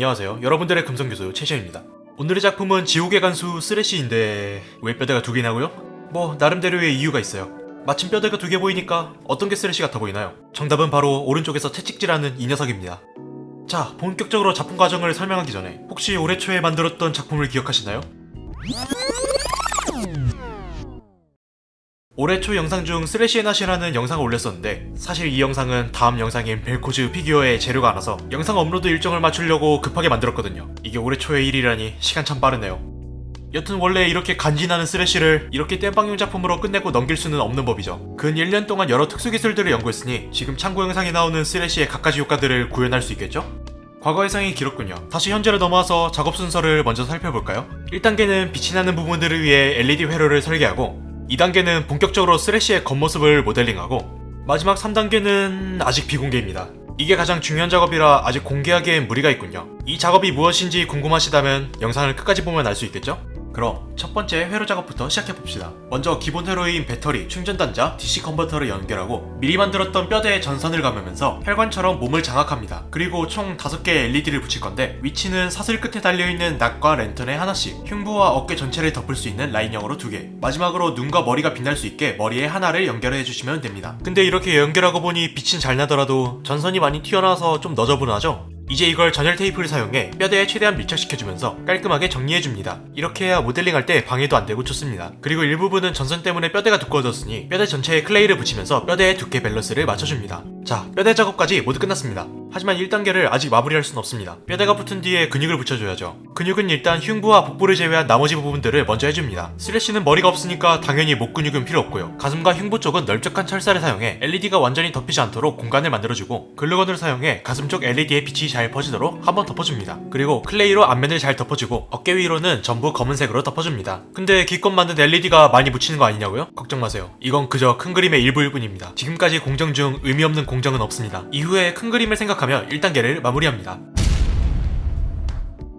안녕하세요. 여러분들의 금성교수 최시현입니다. 오늘의 작품은 지옥의 간수 쓰레쉬인데 왜 뼈대가 두 개냐고요? 뭐 나름대로의 이유가 있어요. 마침 뼈대가 두 개 보이니까 어떤 게 쓰레쉬 같아 보이나요? 정답은 바로 오른쪽에서 채찍질하는 이 녀석입니다. 자, 본격적으로 작품 과정을 설명하기 전에 혹시 올해 초에 만들었던 작품을 기억하시나요? 올해 초 영상 중 쓰레쉬의 낫이라는 영상을 올렸었는데 사실 이 영상은 다음 영상인 벨코즈 피규어의 재료가 안 와서 영상 업로드 일정을 맞추려고 급하게 만들었거든요. 이게 올해 초의 일이라니 시간 참 빠르네요. 여튼 원래 이렇게 간지나는 쓰레쉬를 이렇게 땜빵용 작품으로 끝내고 넘길 수는 없는 법이죠. 근 1년 동안 여러 특수기술들을 연구했으니 지금 참고 영상에 나오는 쓰레쉬의 갖가지 효과들을 구현할 수 있겠죠? 과거 해상이 길었군요. 다시 현재로 넘어와서 작업 순서를 먼저 살펴볼까요? 1단계는 빛이 나는 부분들을 위해 LED 회로를 설계하고 2단계는 본격적으로 쓰레쉬의 겉모습을 모델링하고 마지막 3단계는 아직 비공개입니다. 이게 가장 중요한 작업이라 아직 공개하기엔 무리가 있군요. 이 작업이 무엇인지 궁금하시다면 영상을 끝까지 보면 알 수 있겠죠? 그럼 첫 번째 회로 작업부터 시작해봅시다. 먼저 기본 회로인 배터리, 충전단자, DC 컨버터를 연결하고 미리 만들었던 뼈대에 전선을 감으면서 혈관처럼 몸을 장악합니다. 그리고 총 5개의 LED를 붙일 건데 위치는 사슬 끝에 달려있는 낫과 랜턴에 하나씩 흉부와 어깨 전체를 덮을 수 있는 라인형으로 2개 마지막으로 눈과 머리가 빛날 수 있게 머리에 하나를 연결해 주시면 됩니다. 근데 이렇게 연결하고 보니 빛은 잘 나더라도 전선이 많이 튀어나와서 좀 너저분하죠? 이제 이걸 절연 테이프를 사용해 뼈대에 최대한 밀착시켜주면서 깔끔하게 정리해줍니다. 이렇게 해야 모델링할 때 방해도 안되고 좋습니다. 그리고 일부분은 전선 때문에 뼈대가 두꺼워졌으니 뼈대 전체에 클레이를 붙이면서 뼈대의 두께 밸런스를 맞춰줍니다. 자, 뼈대 작업까지 모두 끝났습니다. 하지만 1단계를 아직 마무리할 순 없습니다. 뼈대가 붙은 뒤에 근육을 붙여줘야죠. 근육은 일단 흉부와 복부를 제외한 나머지 부분들을 먼저 해줍니다. 쓰레쉬는 머리가 없으니까 당연히 목 근육은 필요 없고요. 가슴과 흉부 쪽은 넓적한 철사를 사용해 LED가 완전히 덮이지 않도록 공간을 만들어주고 글루건을 사용해 가슴 쪽 LED의 빛이 잘 퍼지도록 한번 덮어줍니다. 그리고 클레이로 앞면을 잘 덮어주고 어깨 위로는 전부 검은색으로 덮어줍니다. 근데 기껏 만든 LED가 많이 묻히는 거 아니냐고요? 걱정 마세요. 이건 그저 큰 그림의 일부일 뿐입니다. 지금까지 공정 중 의미 없는 공정은 없습니다. 이후에 큰 그림을 생각 하며 1단계를 마무리합니다.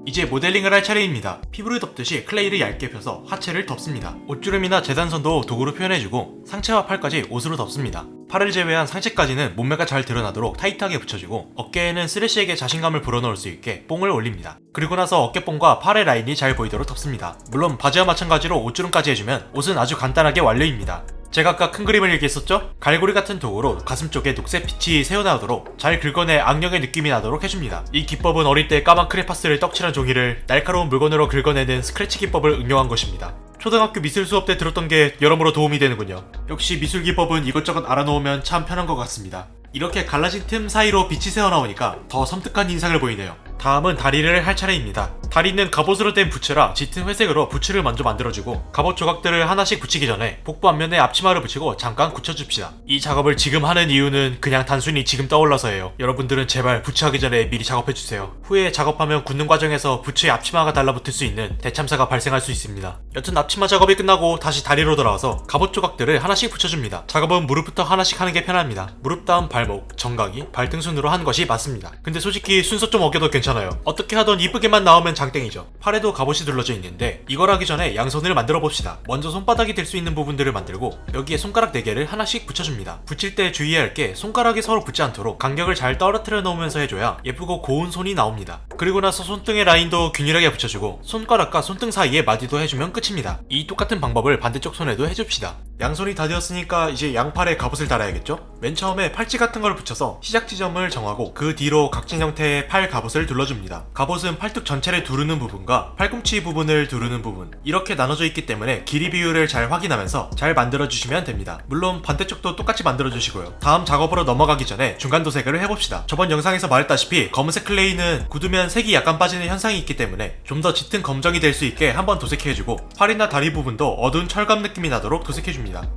이제 모델링을 할 차례입니다. 피부를 덮듯이 클레이를 얇게 펴서 하체를 덮습니다. 옷주름이나 재단선도 도구로 표현해주고 상체와 팔까지 옷으로 덮습니다. 팔을 제외한 상체까지는 몸매가 잘 드러나도록 타이트하게 붙여주고 어깨에는 쓰레쉬에게 자신감을 불어넣을 수 있게 뽕을 올립니다. 그리고 나서 어깨뽕과 팔의 라인이 잘 보이도록 덮습니다. 물론 바지와 마찬가지로 옷주름까지 해주면 옷은 아주 간단하게 완료입니다. 제가 아까 큰 그림을 얘기했었죠? 갈고리 같은 도구로 가슴 쪽에 녹색 빛이 새어나오도록 잘 긁어내 악령의 느낌이 나도록 해줍니다. 이 기법은 어릴 때 까만 크레파스를 떡칠한 종이를 날카로운 물건으로 긁어내는 스크래치 기법을 응용한 것입니다. 초등학교 미술 수업 때 들었던 게 여러모로 도움이 되는군요. 역시 미술 기법은 이것저것 알아놓으면 참 편한 것 같습니다. 이렇게 갈라진 틈 사이로 빛이 새어나오니까 더 섬뜩한 인상을 보이네요. 다음은 다리를 할 차례입니다. 다리는 갑옷으로 된 부츠라 짙은 회색으로 부츠를 먼저 만들어주고 갑옷 조각들을 하나씩 붙이기 전에 복부 앞면에 앞치마를 붙이고 잠깐 굳혀줍시다. 이 작업을 지금 하는 이유는 그냥 단순히 지금 떠올라서예요. 여러분들은 제발 부츠하기 전에 미리 작업해주세요. 후에 작업하면 굳는 과정에서 부츠에 앞치마가 달라붙을 수 있는 대참사가 발생할 수 있습니다. 여튼 앞치마 작업이 끝나고 다시 다리로 돌아와서 갑옷 조각들을 하나씩 붙여줍니다. 작업은 무릎부터 하나씩 하는 게 편합니다. 무릎 다음 발목, 정강이, 발등 순으로 하는 것이 맞습니다. 근데 솔직히 순서 좀 어겨도 괜찮아요. 어떻게 하던 이쁘게만 나오면 장땡이죠. 팔에도 갑옷이 둘러져 있는데 이걸 하기 전에 양손을 만들어 봅시다. 먼저 손바닥이 될 수 있는 부분들을 만들고 여기에 손가락 4개를 하나씩 붙여줍니다. 붙일 때 주의해야 할 게 손가락이 서로 붙지 않도록 간격을 잘 떨어뜨려 놓으면서 해줘야 예쁘고 고운 손이 나옵니다. 그리고 나서 손등의 라인도 균일하게 붙여주고 손가락과 손등 사이에 마디도 해주면 끝입니다. 이 똑같은 방법을 반대쪽 손에도 해줍시다. 양손이 다 되었으니까 이제 양팔에 갑옷을 달아야겠죠? 맨 처음에 팔찌 같은 걸 붙여서 시작 지점을 정하고 그 뒤로 각진 형태의 팔 갑옷을 둘러 줍니다. 갑옷은 팔뚝 전체를 두르는 부분과 팔꿈치 부분을 두르는 부분 이렇게 나눠져 있기 때문에 길이 비율을 잘 확인하면서 잘 만들어 주시면 됩니다. 물론 반대쪽도 똑같이 만들어 주시고요. 다음 작업으로 넘어가기 전에 중간 도색을 해봅시다. 저번 영상에서 말했다시피 검은색 클레이는 굳으면 색이 약간 빠지는 현상이 있기 때문에 좀 더 짙은 검정이 될 수 있게 한번 도색해주고 팔이나 다리 부분도 어두운 철감 느낌이 나도록 도색해줍니다.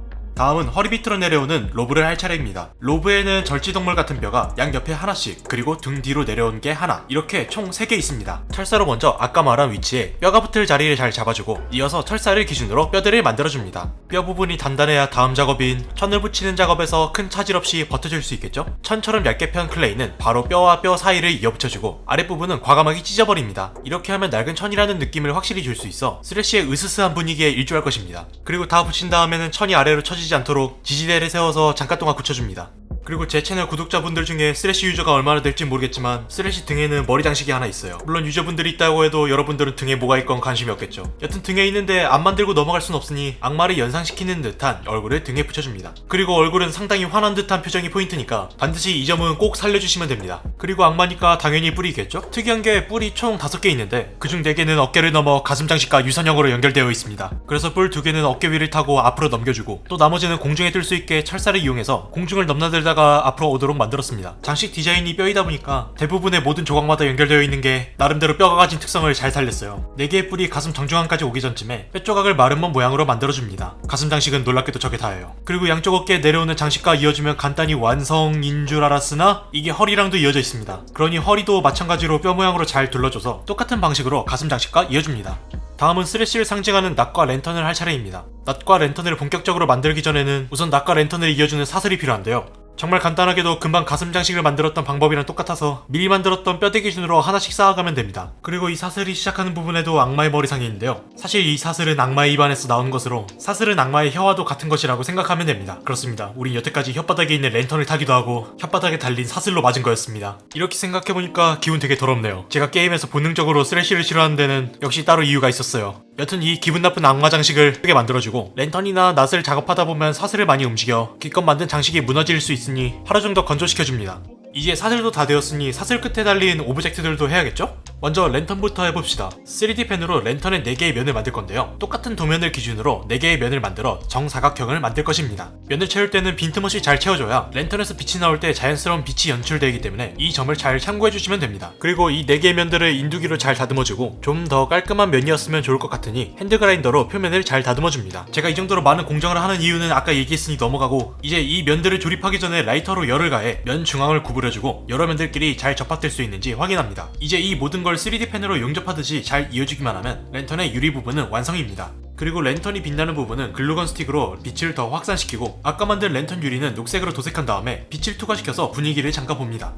다음은 허리 밑으로 내려오는 로브를 할 차례입니다. 로브에는 절지동물 같은 뼈가 양옆에 하나씩 그리고 등 뒤로 내려온 게 하나 이렇게 총 3개 있습니다. 철사로 먼저 아까 말한 위치에 뼈가 붙을 자리를 잘 잡아주고 이어서 철사를 기준으로 뼈들을 만들어줍니다. 뼈 부분이 단단해야 다음 작업인 천을 붙이는 작업에서 큰 차질 없이 버텨줄 수 있겠죠? 천처럼 얇게 편 클레이는 바로 뼈와 뼈 사이를 이어붙여주고 아랫부분은 과감하게 찢어버립니다. 이렇게 하면 낡은 천이라는 느낌을 확실히 줄 수 있어 쓰레쉬의 으스스한 분위기에 일조할 것입니다. 그리고 다 붙인 다음에는 천이 아래로 쳐지지 않도록 지지대를 세워서 잠깐 동안 굳혀줍니다. 그리고 제 채널 구독자분들 중에 쓰레쉬 유저가 얼마나 될지 모르겠지만 쓰레쉬 등에는 머리 장식이 하나 있어요. 물론 유저분들이 있다고 해도 여러분들은 등에 뭐가 있건 관심이 없겠죠. 여튼 등에 있는데 안 만들고 넘어갈 순 없으니 악마를 연상시키는 듯한 얼굴을 등에 붙여줍니다. 그리고 얼굴은 상당히 화난 듯한 표정이 포인트니까 반드시 이 점은 꼭 살려주시면 됩니다. 그리고 악마니까 당연히 뿔이겠죠? 특이한 게 뿔이 총 5개 있는데 그중 4개는 어깨를 넘어 가슴 장식과 유선형으로 연결되어 있습니다. 그래서 뿔 2개는 어깨 위를 타고 앞으로 넘겨주고 또 나머지는 공중에 뜰 수 있게 철사를 이용해서 공중을 넘나들다가 앞으로 오도록 만들었습니다. 장식 디자인이 뼈이다 보니까 대부분의 모든 조각마다 연결되어 있는 게 나름대로 뼈가 가진 특성을 잘 살렸어요. 4개의 뿔이 가슴 정중앙까지 오기 전쯤에 뼈 조각을 마름먼 모양으로 만들어줍니다. 가슴 장식은 놀랍게도 저게 다예요. 그리고 양쪽 어깨에 내려오는 장식과 이어주면 간단히 완성인 줄 알았으나 이게 허리랑도 이어져 있습니다. 그러니 허리도 마찬가지로 뼈 모양으로 잘 둘러줘서 똑같은 방식으로 가슴 장식과 이어줍니다. 다음은 쓰레쉬를 상징하는 낫과 랜턴을 할 차례입니다. 낫과 랜턴을 본격적으로 만들기 전에는 우선 낫과 랜턴을 이어주는 사슬이 필요한데요. 정말 간단하게도 금방 가슴 장식을 만들었던 방법이랑 똑같아서 미리 만들었던 뼈대 기준으로 하나씩 쌓아가면 됩니다. 그리고 이 사슬이 시작하는 부분에도 악마의 머리상이 있는데요. 사실 이 사슬은 악마의 입안에서 나온 것으로 사슬은 악마의 혀와도 같은 것이라고 생각하면 됩니다. 그렇습니다. 우린 여태까지 혓바닥에 있는 랜턴을 타기도 하고 혓바닥에 달린 사슬로 맞은 거였습니다. 이렇게 생각해보니까 기분 되게 더럽네요. 제가 게임에서 본능적으로 쓰레쉬를 싫어하는 데는 역시 따로 이유가 있었어요. 여튼 이 기분 나쁜 악마 장식을 크게 만들어주고 랜턴이나 낫을 작업하다 보면 사슬을 많이 움직여 기껏 만든 장식이 무너질 수 있으니 하루 정도 건조시켜줍니다. 이제 사슬도 다 되었으니 사슬 끝에 달린 object들도 해야겠죠? 먼저 랜턴부터 해봅시다. 3D 펜으로 랜턴의 4개의 면을 만들 건데요. 똑같은 도면을 기준으로 4개의 면을 만들어 정사각형을 만들 것입니다. 면을 채울 때는 빈틈없이 잘 채워줘야 랜턴에서 빛이 나올 때 자연스러운 빛이 연출되기 때문에 이 점을 잘 참고해주시면 됩니다. 그리고 이 4개의 면들을 인두기로 잘 다듬어주고 좀 더 깔끔한 면이었으면 좋을 것 같으니 핸드그라인더로 표면을 잘 다듬어줍니다. 제가 이 정도로 많은 공정을 하는 이유는 아까 얘기했으니 넘어가고 이제 이 면들을 조립하기 전에 라이터로 열을 가해 면 중앙을 구부려주고 여러 면들끼리 잘 접합될 수 있는지 확인합니다. 이제 이 모든 걸 3D 펜으로 용접하듯이 잘 이어주기만 하면 랜턴의 유리 부분은 완성입니다. 그리고 랜턴이 빛나는 부분은 글루건 스틱으로 빛을 더 확산시키고 아까 만든 랜턴 유리는 녹색으로 도색한 다음에 빛을 투과시켜서 분위기를 잡아봅니다.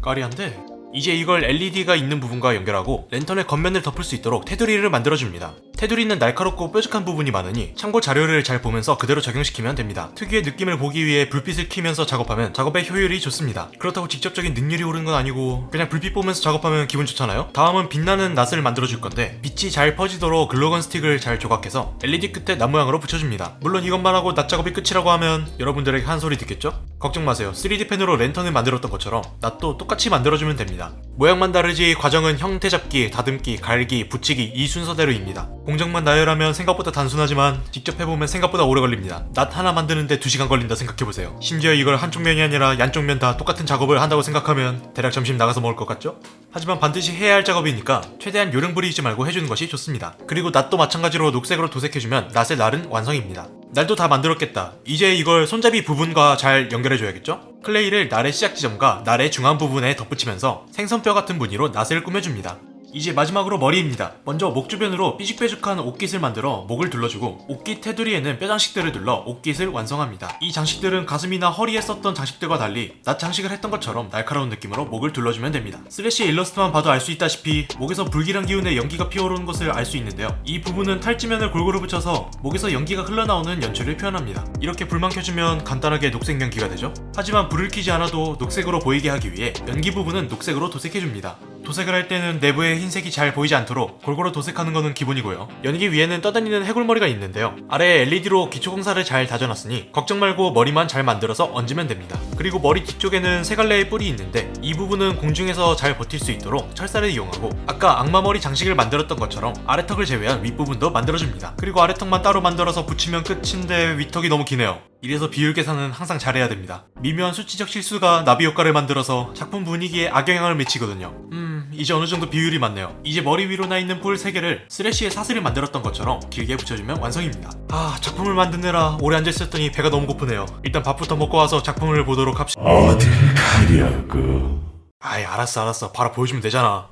까리한데? 이제 이걸 LED가 있는 부분과 연결하고 랜턴의 겉면을 덮을 수 있도록 테두리를 만들어줍니다. 테두리는 날카롭고 뾰족한 부분이 많으니 참고 자료를 잘 보면서 그대로 적용시키면 됩니다. 특유의 느낌을 보기 위해 불빛을 켜면서 작업하면 작업의 효율이 좋습니다. 그렇다고 직접적인 능률이 오르는 건 아니고 그냥 불빛 보면서 작업하면 기분 좋잖아요? 다음은 빛나는 낫을 만들어줄 건데 빛이 잘 퍼지도록 글로건 스틱을 잘 조각해서 LED 끝에 낫 모양으로 붙여줍니다. 물론 이것만 하고 낫 작업이 끝이라고 하면 여러분들에게 한 소리 듣겠죠? 걱정 마세요. 3D 펜으로 랜턴을 만들었던 것처럼 낫도 똑같이 만들어주면 됩니다. 모양만 다르지 과정은 형태 잡기, 다듬기, 갈기, 붙이기 이 순서대로입니다. 공정만 나열하면 생각보다 단순하지만 직접 해보면 생각보다 오래 걸립니다. 낫 하나 만드는데 2시간 걸린다 생각해보세요. 심지어 이걸 한쪽 면이 아니라 양쪽 면 다 똑같은 작업을 한다고 생각하면 대략 점심 나가서 먹을 것 같죠? 하지만 반드시 해야 할 작업이니까 최대한 요령 부리지 말고 해주는 것이 좋습니다. 그리고 낫도 마찬가지로 녹색으로 도색해주면 낫의 날은 완성입니다. 날도 다 만들었겠다. 이제 이걸 손잡이 부분과 잘 연결해줘야겠죠? 클레이를 날의 시작 지점과 날의 중앙 부분에 덧붙이면서 생선뼈 같은 무늬로 낫을 꾸며줍니다. 이제 마지막으로 머리입니다. 먼저 목 주변으로 삐죽빼죽한 옷깃을 만들어 목을 둘러주고 옷깃 테두리에는 뼈 장식들을 둘러 옷깃을 완성합니다. 이 장식들은 가슴이나 허리에 썼던 장식들과 달리 낫 장식을 했던 것처럼 날카로운 느낌으로 목을 둘러주면 됩니다. 쓰레쉬 일러스트만 봐도 알 수 있다시피 목에서 불길한 기운에 연기가 피어오르는 것을 알 수 있는데요. 이 부분은 탈지면을 골고루 붙여서 목에서 연기가 흘러나오는 연출을 표현합니다. 이렇게 불만 켜주면 간단하게 녹색 연기가 되죠. 하지만 불을 켜지 않아도 녹색으로 보이게 하기 위해 연기 부분은 녹색으로 도색해줍니다. 도색을 할 때는 내부에 흰색이 잘 보이지 않도록 골고루 도색하는 것은 기본이고요. 연기 위에는 떠다니는 해골머리가 있는데요. 아래에 LED로 기초공사를 잘 다져놨으니 걱정 말고 머리만 잘 만들어서 얹으면 됩니다. 그리고 머리 뒤쪽에는 세 갈래의 뿔이 있는데 이 부분은 공중에서 잘 버틸 수 있도록 철사를 이용하고 아까 악마머리 장식을 만들었던 것처럼 아래턱을 제외한 윗부분도 만들어줍니다. 그리고 아래턱만 따로 만들어서 붙이면 끝인데 윗턱이 너무 기네요. 이래서 비율 계산은 항상 잘해야 됩니다. 미묘한 수치적 실수가 나비 효과를 만들어서 작품 분위기에 악영향을 미치거든요. 음, 이제 어느 정도 비율이 맞네요. 이제 머리 위로 나 있는 뿔 3개를 쓰레쉬의 사슬을 만들었던 것처럼 길게 붙여주면 완성입니다. 아, 작품을 만드느라 오래 앉아있었더니 배가 너무 고프네요. 일단 밥부터 먹고 와서 작품을 보도록 합시다. 어딜 가려고 아이, 알았어, 알았어. 바로 보여주면 되잖아.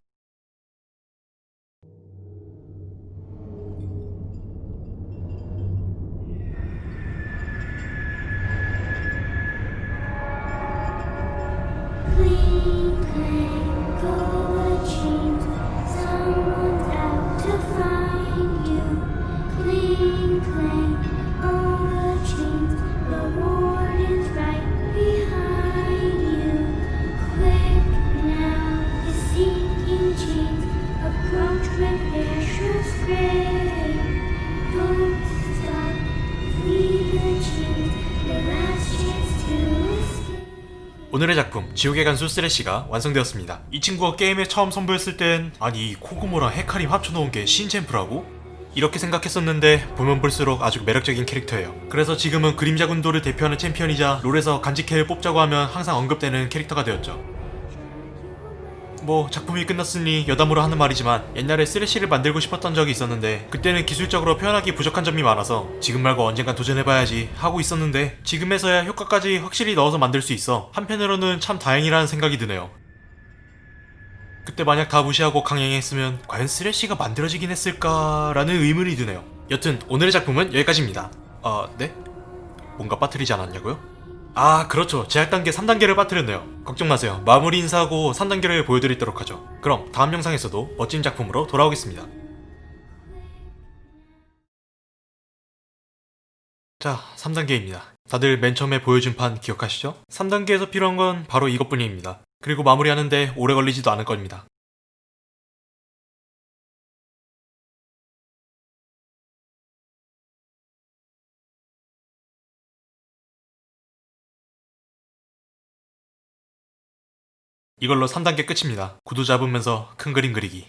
Go watching. 오늘의 작품 지옥의 간수 쓰레쉬가 완성되었습니다. 이 친구가 게임에 처음 선보였을 땐 아니 이 코구모랑 헤카림 합쳐놓은 게 신챔프라고? 이렇게 생각했었는데 보면 볼수록 아주 매력적인 캐릭터예요. 그래서 지금은 그림자 군도를 대표하는 챔피언이자 롤에서 간직해를 뽑자고 하면 항상 언급되는 캐릭터가 되었죠. 뭐 작품이 끝났으니 여담으로 하는 말이지만 옛날에 쓰레쉬를 만들고 싶었던 적이 있었는데 그때는 기술적으로 표현하기 부족한 점이 많아서 지금 말고 언젠간 도전해봐야지 하고 있었는데 지금에서야 효과까지 확실히 넣어서 만들 수 있어 한편으로는 참 다행이라는 생각이 드네요. 그때 만약 다 무시하고 강행했으면 과연 쓰레쉬가 만들어지긴 했을까라는 의문이 드네요. 여튼 오늘의 작품은 여기까지입니다. 아 네? 뭔가 빠뜨리지 않았냐고요? 아 그렇죠. 제작 단계 3단계를 빠뜨렸네요. 걱정 마세요. 마무리 인사하고 3단계를 보여드리도록 하죠. 그럼 다음 영상에서도 멋진 작품으로 돌아오겠습니다. 자 3단계입니다. 다들 맨 처음에 보여준 판 기억하시죠? 3단계에서 필요한 건 바로 이것뿐입니다. 그리고 마무리하는데 오래 걸리지도 않을 겁니다 이걸로 3단계 끝입니다. 구도 잡으면서 큰 그림 그리기